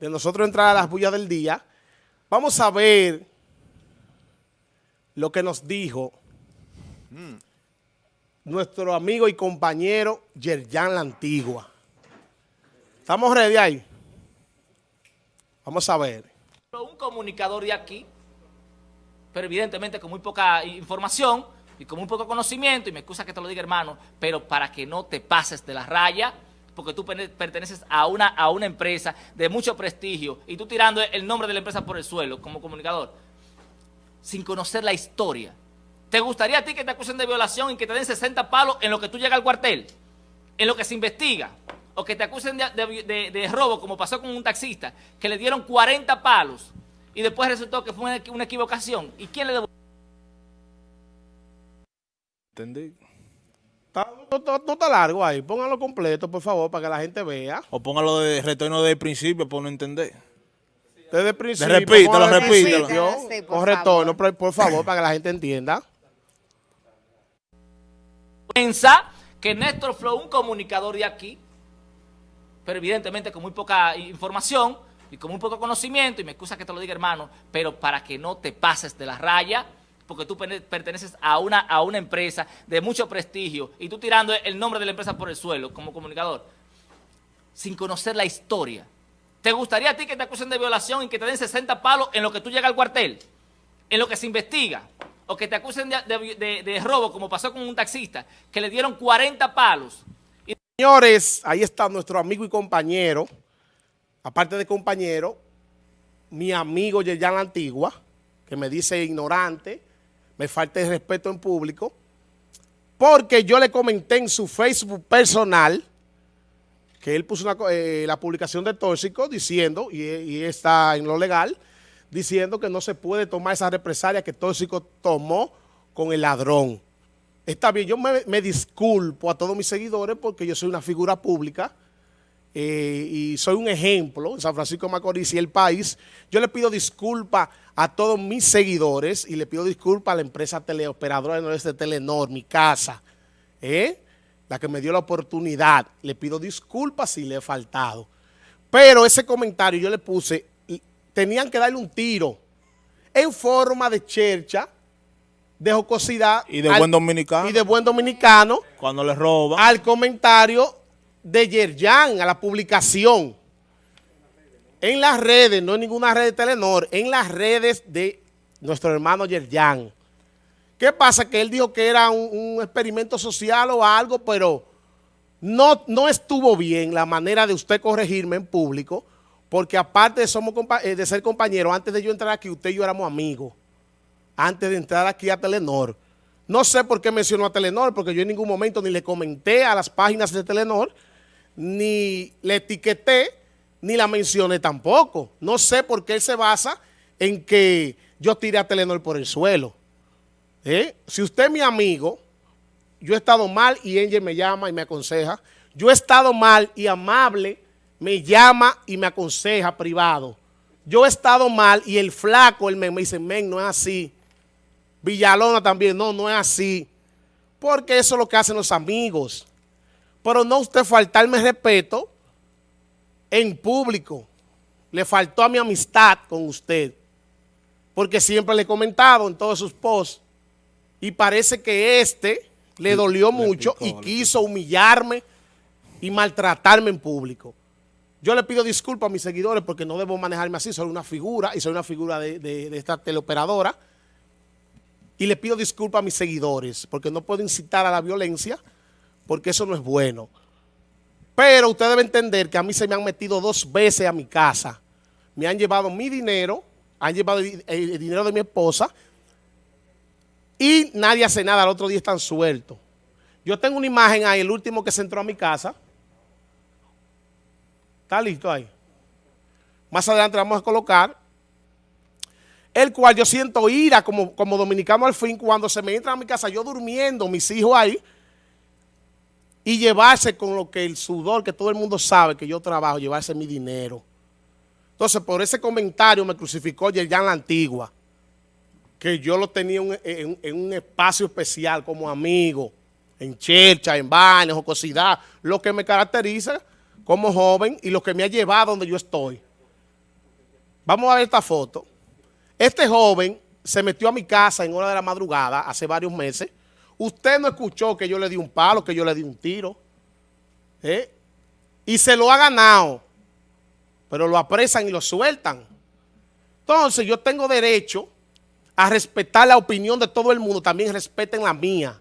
de nosotros entrar a las bullas del día, vamos a ver lo que nos dijo nuestro amigo y compañero Yerjan La Antigua. ¿Estamos ready ahí? Vamos a ver. Un comunicador de aquí, pero evidentemente con muy poca información y con muy poco conocimiento, y me excusa que te lo diga hermano, pero para que no te pases de la raya, porque tú perteneces a una, a una empresa de mucho prestigio y tú tirando el nombre de la empresa por el suelo como comunicador, sin conocer la historia. ¿Te gustaría a ti que te acusen de violación y que te den 60 palos en lo que tú llegas al cuartel? En lo que se investiga. O que te acusen de, robo, como pasó con un taxista, que le dieron 40 palos y después resultó que fue una, equivocación. ¿Y quién le devolvió? Entendí. No, está largo ahí. Póngalo completo, por favor, para que la gente vea. O póngalo de retorno del principio para no entender. Desde el principio. repítelo, repítelo. con retorno, por favor, para que la gente entienda. Pensa que Néstor Flow, un comunicador de aquí, pero evidentemente con muy poca información y con muy poco conocimiento, y me excusa que te lo diga hermano, pero para que no te pases de la raya, porque tú perteneces a una, a una empresa de mucho prestigio y tú tirando el nombre de la empresa por el suelo como comunicador, sin conocer la historia. ¿Te gustaría a ti que te acusen de violación y que te den 60 palos en lo que tú llegas al cuartel? En lo que se investiga. O que te acusen de, robo, como pasó con un taxista, que le dieron 40 palos. Señores, ahí está nuestro amigo y compañero, aparte de compañero, mi amigo Yerjan Antigua, que me dice ignorante, me falta el respeto en público, porque yo le comenté en su Facebook personal que él puso eh, la publicación de Tóxico diciendo, y, está en lo legal, diciendo que no se puede tomar esa represalia que Tóxico tomó con el ladrón. Está bien, yo me, disculpo a todos mis seguidores porque yo soy una figura pública eh, y soy un ejemplo en San Francisco de Macorís y el país. Yo le pido disculpas a todos mis seguidores y le pido disculpas a la empresa teleoperadora de Telenor, mi casa, ¿eh? la que me dio la oportunidad. Le pido disculpas si le he faltado. Pero ese comentario yo le puse, tenían que darle un tiro en forma de chercha, de jocosidad. Y de buen dominicano. Y de buen dominicano. Cuando le roba. Al comentario de Yerjan, a la publicación en las redes, no en ninguna red de Telenor, en las redes de nuestro hermano Yerjan. ¿Qué pasa? Que él dijo que era un, experimento social o algo, pero no, no estuvo bien la manera de usted corregirme en público, porque aparte de, somos, eh, de ser compañeros, antes de yo entrar aquí, usted y yo éramos amigos, antes de entrar aquí a Telenor. No sé por qué mencionó a Telenor, porque yo en ningún momento ni le comenté a las páginas de Telenor, ni le etiqueté, ni la mencioné tampoco. No sé por qué él se basa en que yo tiré a Telenor por el suelo. ¿Eh? Si usted es mi amigo, yo he estado mal y Angel me llama y me aconseja. Yo he estado mal y amable me llama y me aconseja privado. Yo he estado mal y el flaco, me, me dice, men, no es así. Villalona también, no, no es así. Porque eso es lo que hacen los amigos. Pero no usted faltarme respeto en público. Le faltó a mi amistad con usted. Porque siempre le he comentado en todos sus posts. Y parece que este le dolió mucho y quiso humillarme y maltratarme en público. Yo le pido disculpas a mis seguidores porque no debo manejarme así. Soy una figura y soy una figura de, de esta teleoperadora. Y le pido disculpas a mis seguidores porque no puedo incitar a la violencia porque eso no es bueno. Pero usted debe entender que a mí se me han metido dos veces a mi casa. Me han llevado mi dinero, han llevado el, dinero de mi esposa y nadie hace nada. Al otro día están sueltos. Yo tengo una imagen ahí, el último que se entró a mi casa. Está listo ahí. Más adelante vamos a colocar. El cual yo siento ira como, como dominicano al fin cuando se me entra a mi casa, yo durmiendo, mis hijos ahí, y llevarse con lo que el sudor, que todo el mundo sabe que yo trabajo, llevarse mi dinero. Entonces, por ese comentario me crucificó Yerjan la Antigua, que yo lo tenía en, un espacio especial como amigo, en chercha, en baños, jocosidad, lo que me caracteriza como joven y lo que me ha llevado donde yo estoy. Vamos a ver esta foto. Este joven se metió a mi casa en hora de la madrugada hace varios meses. Usted no escuchó que yo le di un palo, que yo le di un tiro. ¿eh? Y se lo ha ganado. Pero lo apresan y lo sueltan. Entonces yo tengo derecho a respetar la opinión de todo el mundo. También respeten la mía.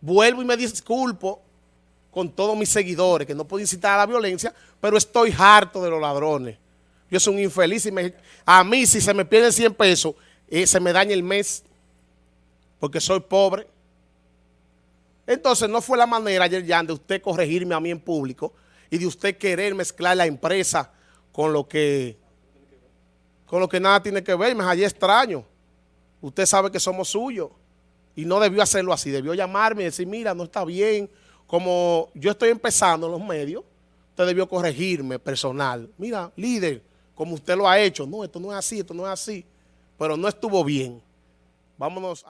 Vuelvo y me disculpo con todos mis seguidores, que no puedo incitar a la violencia, pero estoy harto de los ladrones. Yo soy un infeliz y a mí si se me pierden 100 pesos, eh, se me daña el mes porque soy pobre. Entonces no fue la manera, ayer de usted corregirme a mí en público y de usted querer mezclar la empresa con lo que con lo que nada tiene que ver. Me hallé extraño. Usted sabe que somos suyos y no debió hacerlo así. Debió llamarme y decir, mira, no está bien. Como yo estoy empezando en los medios, usted debió corregirme personal. Mira, líder, como usted lo ha hecho. No, esto no es así, esto no es así. Pero no estuvo bien. Vámonos.